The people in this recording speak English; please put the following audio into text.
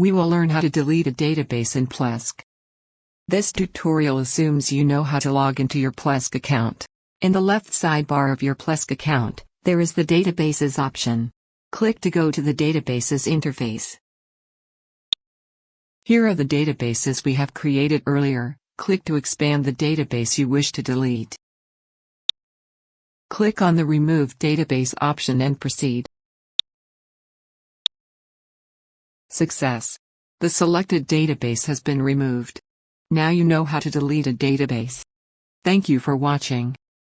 We will learn how to delete a database in Plesk. This tutorial assumes you know how to log into your Plesk account. In the left sidebar of your Plesk account, there is the Databases option. Click to go to the Databases interface. Here are the databases we have created earlier, click to expand the database you wish to delete. Click on the Remove Database option and proceed. Success! The selected database has been removed. Now you know how to delete a database. Thank you for watching.